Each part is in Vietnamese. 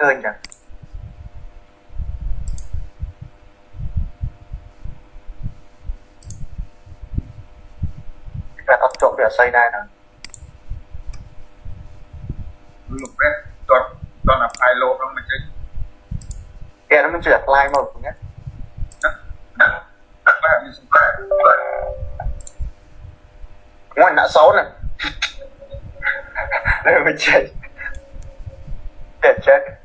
hơn nhỉ? Là tập trộn để xây đây nè lục đấy toàn toàn là file lô không mình chứ. Kìa nó mình chỉ đặt line một nhé. Ngoài nã xấu nè đây mình chạy. Để chết.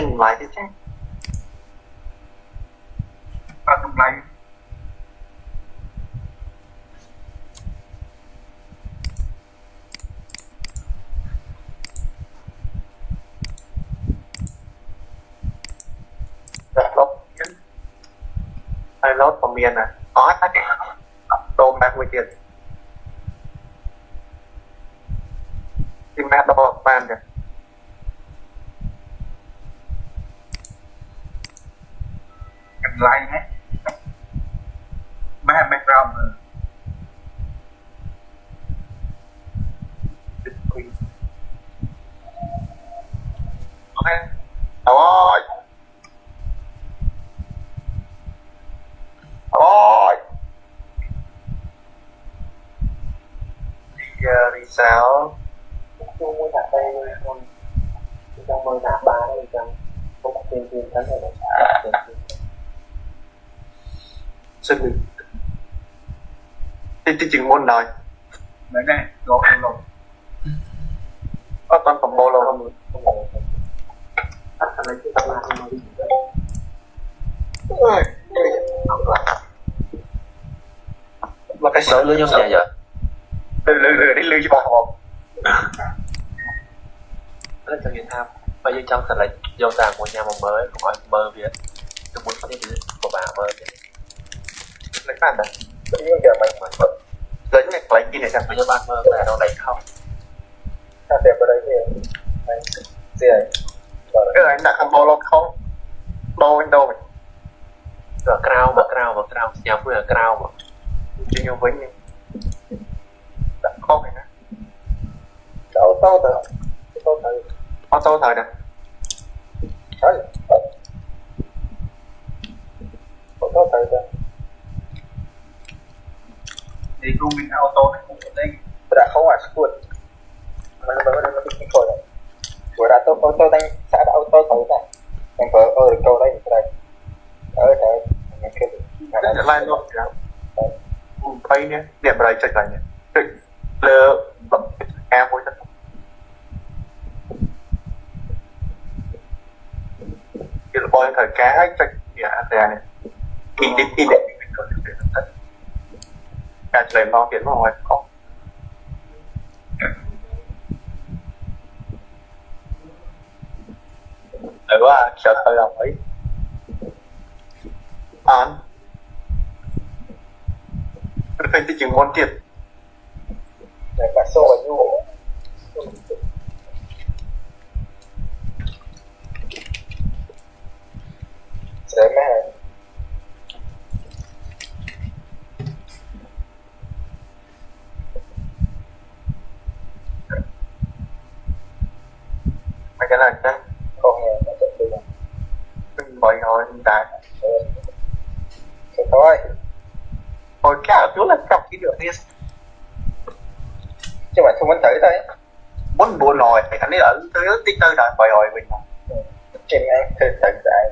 nothing like it. Nothing like it. Lót của miền này, có tôm bạc với tiền. Ok. Rồi Rồi Đi, uh, đi sao? Chung với cả đây con trong mơ nạp ba đây trong có một tiên tiên thánh này là Xin đi chừng môn rồi. មែន អេសលឺខ្ញុំស្ញាយលឺលឺនេះលឺច្បាស់ហ្មងតែចង់និយាយថាបើយើងចង់សម្រេចយកតាមួយញ៉ាំមកមើលកុំឲ្យមើលវាទៅមុននេះគឺពិបាកមើលទេតែកាន់តែយើងចាំមិនមើលដូចនេះខ្លាំងពីនេះចាំខ្ញុំបានមើលតែរកដៃខំតែតែបើដៃនេះស្អីអឺអញដាក់កំបោលខំដូរវិញដូរវិញក្រៅមកក្រៅមកក្រៅស្ញាប់មួយក្រៅមក Dia nyobain nih. Đã có rồi nè. Tao tao tao. Tao tao. Tao tao tao nè. Đấy. Tao tao tao nè. đi cũng mình auto này cũng đây. Đã không phải squad. Mà nó bắt nó bị khỏi rồi. Vừa đã tao auto đang xã đã auto tao nè. Em có ở câu đây này. Ở đây. Mình kêu. Lại luôn. Cái này lại luôn kìa lại nhé. Check Lơ Bấm Em vui thật Cái là bôi thời cá check này. In đi in để Cả lo tiền vào ngoài không? Đấy quá, sợ thời lòng ấy. Án hình tí chừng môn để cả xô vào nhu sẽ mẹ Mấy cái này chứ con nghe nó sẽ đi vào Đừng bồi hồi hiện tại thế thôi Hồi cả chú là biết chứ mà không anh thử thôi muốn buồn rồi thằng ấy ở tới tới tư rồi bồi hồi mình. Trên anh thử thử lại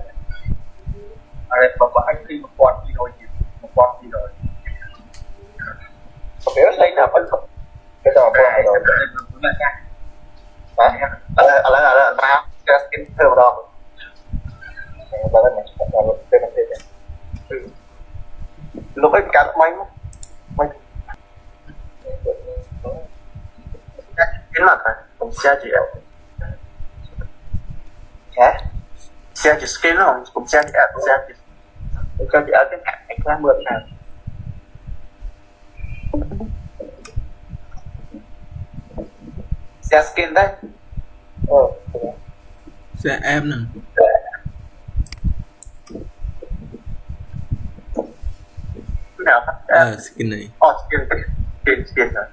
à đây bảo anh đi một quạt đi rồi một quạt đi rồi không biết lấy nào vẫn còn cái trò quạt rồi à à là à là ba cái skin thơm đó ba cái này là cái này. Ừ. Lúc ấy cắt máy Cái là phải Cũng xe chỉ hả Xe chỉ skin nó Cũng xe chỉ app Xe chỉ cho chị. Ở cái cạnh anh ra mượn nào Share skin đấy. Ờ. Xe em nè. Cái nào? Ờ skin này. Ờ, skin Skin, skin rồi rồi cái đó thì mình ờ chụp nó cái cái chụp cái phone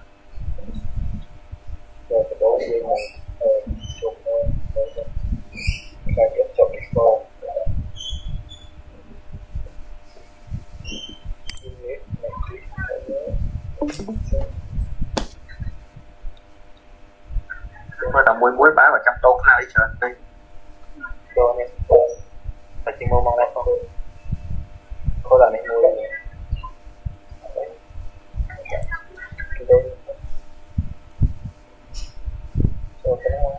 chúng tôi là muối muối bá vào trong tô nào đi trời đi cho nên phải chỉ mua mong lại không có là mình mua này cái đấy cho cái nó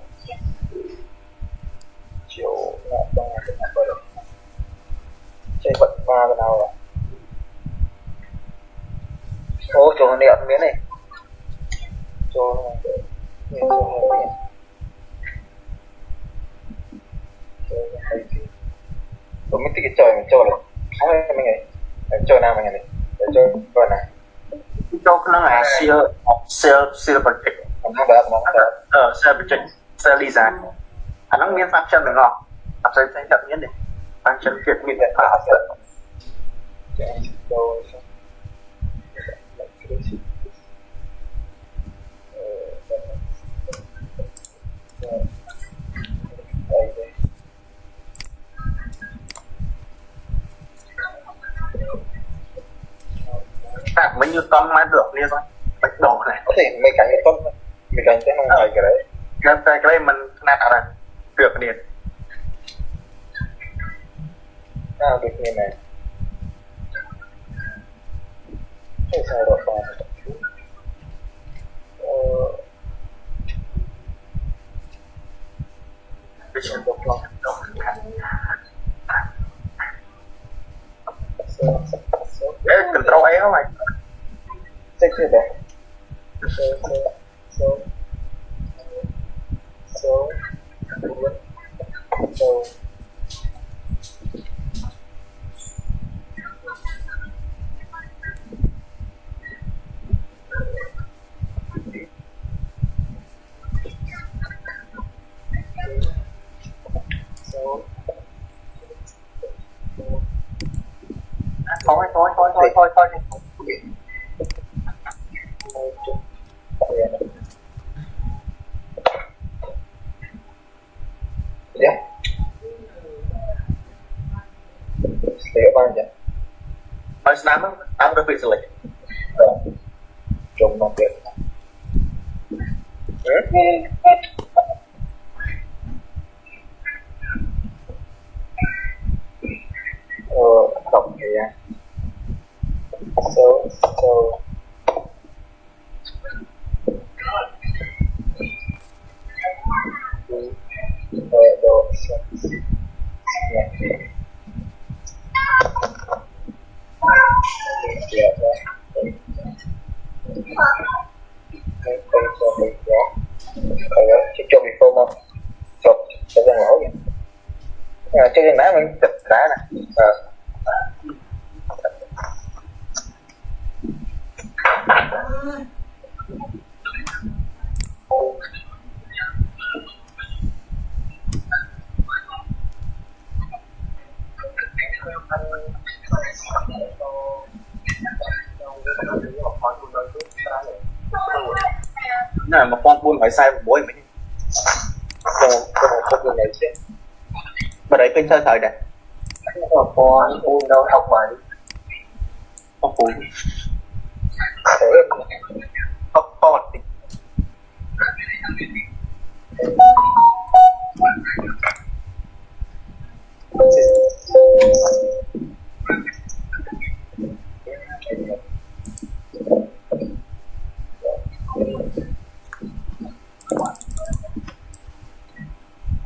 chiều là trong ngày cái nào có được chơi bật ba cái nào rồi này đẹp miếng này. Cho này. Này này tôi mới thích cái trời mình chơi rồi không phải mấy ngày chơi nào mấy ngày này. Để chơi vừa này. Cho cái là Seal Seal Seal Project Ờ, Seal Project Seal Lisa À nó miếng pháp chân được không? Pháp chân chân miếng đi Pháp chân miếng để pháp chân là của mình Newton mà được liên thôi bạch đồ này có thể mấy cái Newton mình đánh cái này cái đấy cái cái đấy mình nạt ở đây được điện à được như này thế sao được không Thôi, Marcelo. Là một con buôn phải sai một bối mình cho một cái này chứ. Mà đấy kênh chơi thời này Không có con buôn đâu học bài. Không phù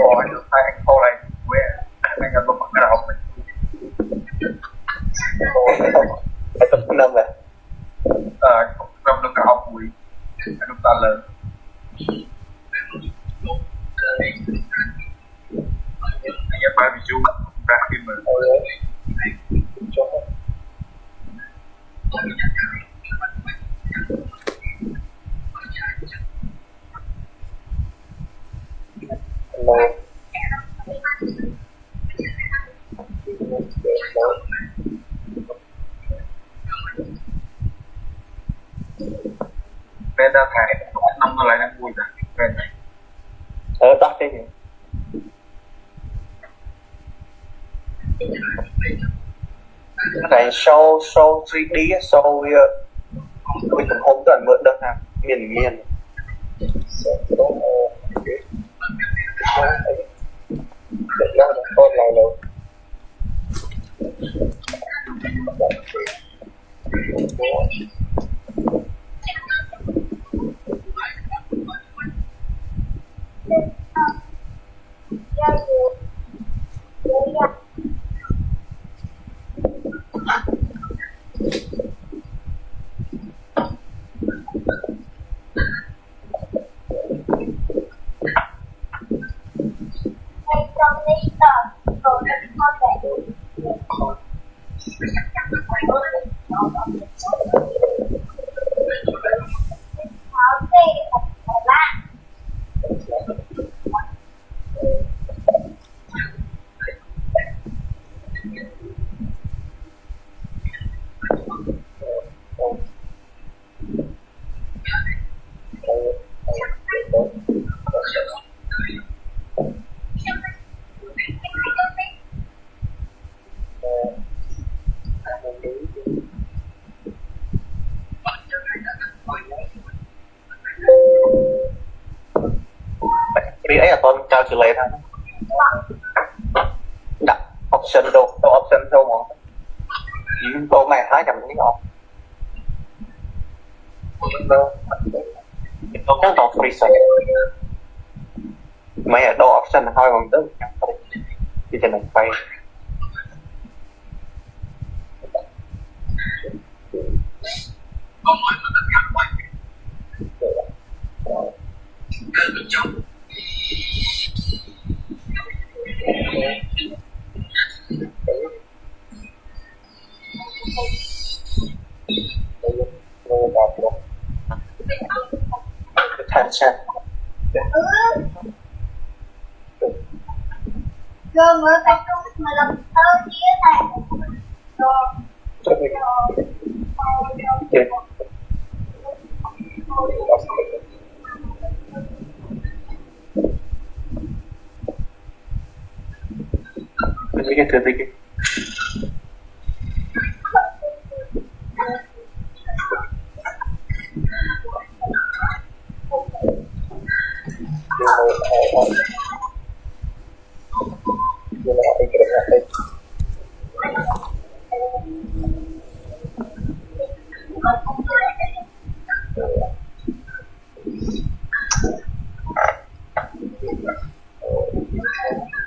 Rồi, được hai anh cô này quê anh là một cái nào mình phải tập năm vậy ờ trong được cả học bụi anh được ta lớn anh em bài ví dụ ra phim mà Hello. Bên ra thải năm nó lại đang vui rồi bên này. Ở tắt gì? Cái show show 3D á, show uh, mình cũng không cần mượn đơn hàng miền miền để ra được con này đâu Vì ấy là calculator đặt option đâu đâu option đâu mà. Những mày thái cầm cái không, đâu nó chắc free sale mày ở đâu option thôi bằng tới subscribe cho mình pay attention Gương ở cái trung mà làm tơ chia này Rồi cho mình Rồi mình cái thứ gì cái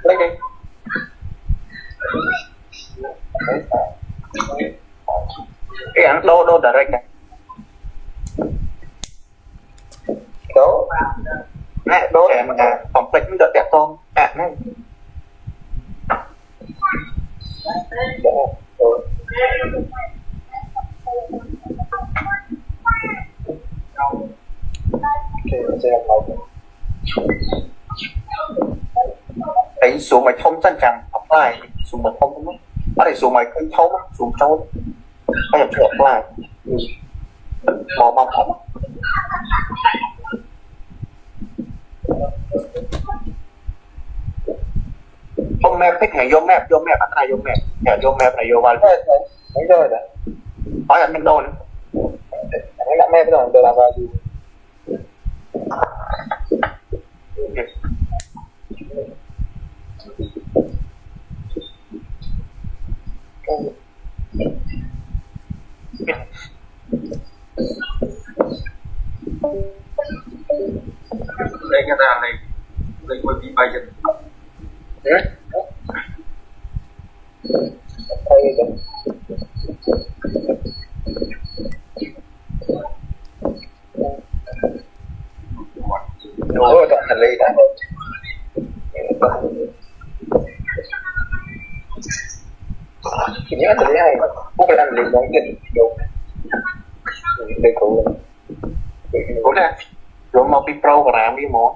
lấy đi cái ăn đô đô direct này đô mà đô em à được đẹp không à này. Đấy xuống mày thông chân chẳng học lại xuống mày thông đúng không? Ở đây xuống mày cứ thông á, xuống trâu có nhập được lại. Mò mò thông không map'tiknya yo map yo map mana yo map ya yo map nah yo wal ini udah oh ya McDonald ini nggak map dong udah lama juga Cái hành lý giống cái đồ. Để cụ Ủa nè Rồi mau đi program đi món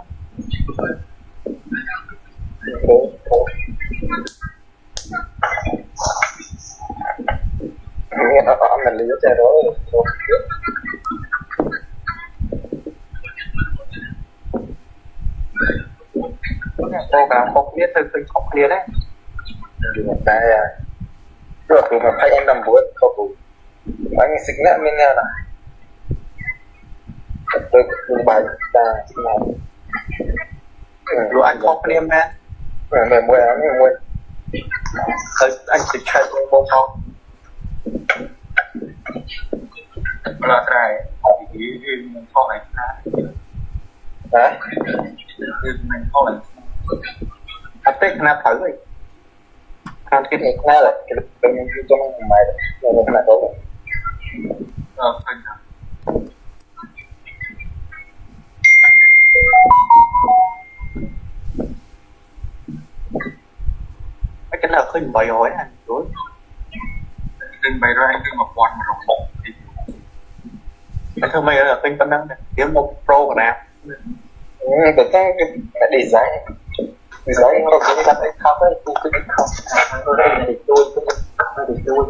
Nghe nó có hành lý trên đó. Program không biết từ từ không clear đấy. Tại Rồi tụi mình thấy em nằm buổi không đủ Anh xịt nạ mình nha nè Tôi cũng bài ta xịt nạ rồi anh không clear man Rồi mua ăn mình mua anh chỉ chơi với bông không là cái thì mình lại ra Hả? mình kho lại anh tích na thử đi Cái này là cái tốt. Ờ nào khơi bày hỏi anh rồi trình bày ra anh khi mà quạt mà rộng bụng thì anh thưa mày là kênh tân đăng này kiếm một program Ừ, tự tăng cái design ពីឡៃមកនិយាយថាខំទៅគឺគឺខំទៅទៅជួយទៅជួយ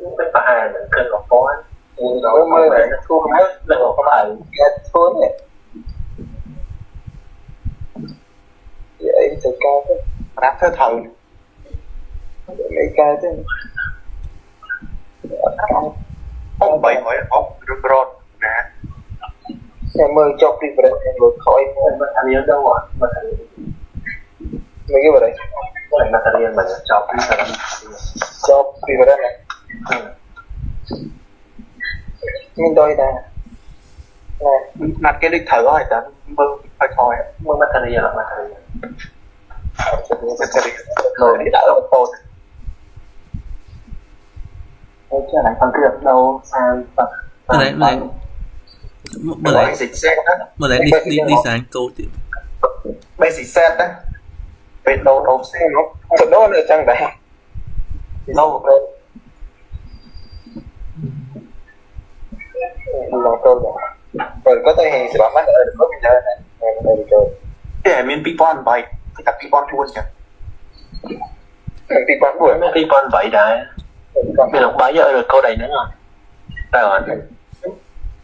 មិនប្រហែលនឹងកន្លងពណ៌យើងមើលធូរមើលលើកបាយគេធូរនេះយាយទៅកែទៅប្រាប់ធ្វើត្រូវមិនកែទេអត់អត់បីហើយអត់រត់រត់ em ơi cho preference em luôn khỏi material đâu mà ạ material mấy cái vào đây ừ. này material mà cho preference cho vào này nhưng đôi là nè mặt cái đích thử rồi tớ mơ phải thôi. Mơ material là material rồi đi đã lộn phô. Em chưa đánh phần thưởng đâu sang phần Đấy, đấy. Mà lại dịch Z Mà lại đi, đi, đi sáng câu tiếp. Basic Z á Về đâu đâu xe nó Thật đó là chẳng đấy lâu rồi Nó câu rồi Rồi có thể hình sẽ bảo mắt ở được có mình chơi này Ở được chơi Để mình bị bọn bày Thì cả bị bọn luôn. Chẳng Bị bọn buổi Bị bọn vậy đấy Mình lúc bấy giờ được câu đầy nữa rồi Rồi. Rồi.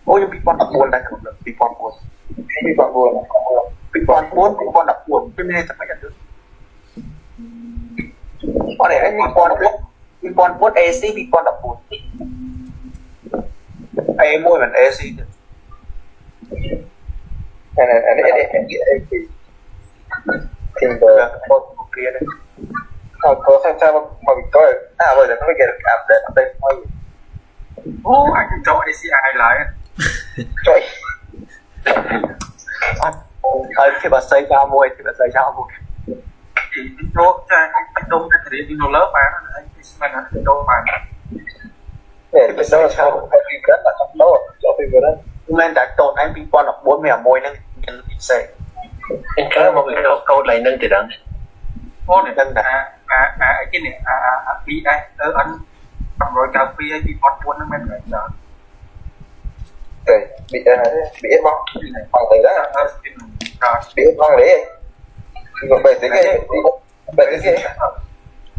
អូខ្ញុំ2014ដែរក្នុង2014 2014 2014 2014ខ្ញុំនិយាយថាមិនអត់អរេ2014 2014 AC 2014 A1 មិន AC ទេអានអាន AC ខ្ញុំទៅបត់គ្រានេះអត់ទៅសាច់មកមកវិទ្យាអាបើដល់គេអាប់ដេតទៅមកអូអញចូល ACI ឡើយ ចុយអត់ហើយគេបាស័យចាមួយគេបាស័យចាមួយព្រោះតែអាចដុំតែរៀនពីនៅលើបានហើយគេស្មានថាដុំបានតែបើសិនជាថាពីក្រៅដល់ទៅចូលពីក្រៅមិនតែតូនឯង2014មានមួយហ្នឹងមានពិសេសអញ្ចឹងមកពីកូដឡៃនឹងទីដល់អូនហ្នឹងថាអាអាអីគេនេះអា PSN 192 2004ហ្នឹងមិនមែនដែរ nó Rồi, bị ờ, bị ép bóng Bằng tới đó. Ở Bị ép bóng đấy. Còn bày tới cái Bày tới cái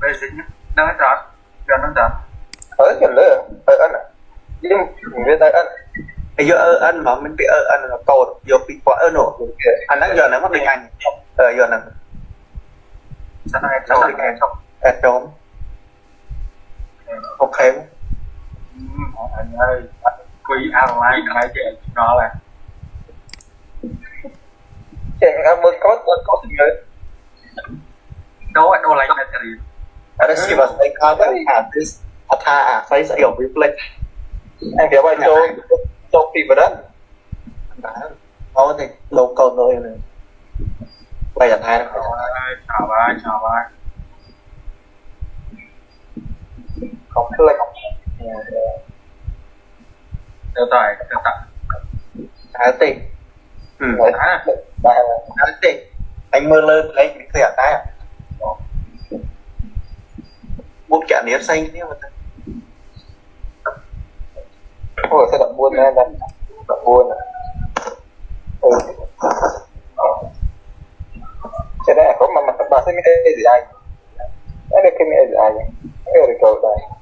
bây giờ nhá. Nó rồi rồi nó rồi Ở gần nữa Ở ân à Nhưng mình biết tới ân. Bây giờ anh mà mình bị ơ anh là tồn giờ bị bọn ơ nổ. Anh đang giờ này mất định anh ờ giờ này. Sao này sao này xong em trốn ok. Anh ơi quý ăn lại cái chuyện nó là Chị em mới có có tình nhớ đâu anh đâu lại là thời điểm ada sih bahasa Inggris kan artis atha saya saya hiểu reflect Em hiểu bài cho Cho phim vào đó nó thì local nơi này bây giờ thay chào ơi chào ơi chào ơi Không cứ lại không được rồi được rồi Thái thì ừ À. Đây là. Anh anh mơ lơ lấy cái thời tay à? Buộc chả nếp xanh thế mà Ủa sao đậm buôn ra đây? Đậm buôn à? Ừ. Sẽ đây có mà mặt bà sẽ nghe gì ai Đây là cái nghe gì Đây là cầu đây